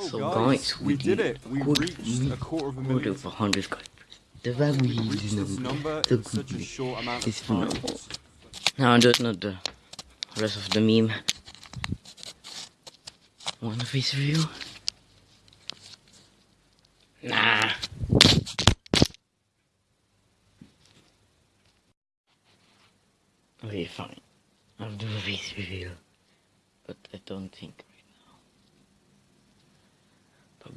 So guys, we, we did it. We reached a quarter of a million. over 100 subscribers. The very We reached this number. number The in such a short amount is of time. Now I don't know the rest of the meme. Want a face review? Nah. Okay, fine. I'll do a face review. But I don't think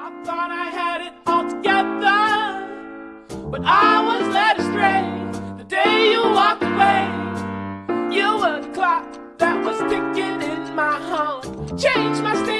I thought I had it all together, but I was led astray the day you walked away. You were the clock that was ticking in my home. Changed my state.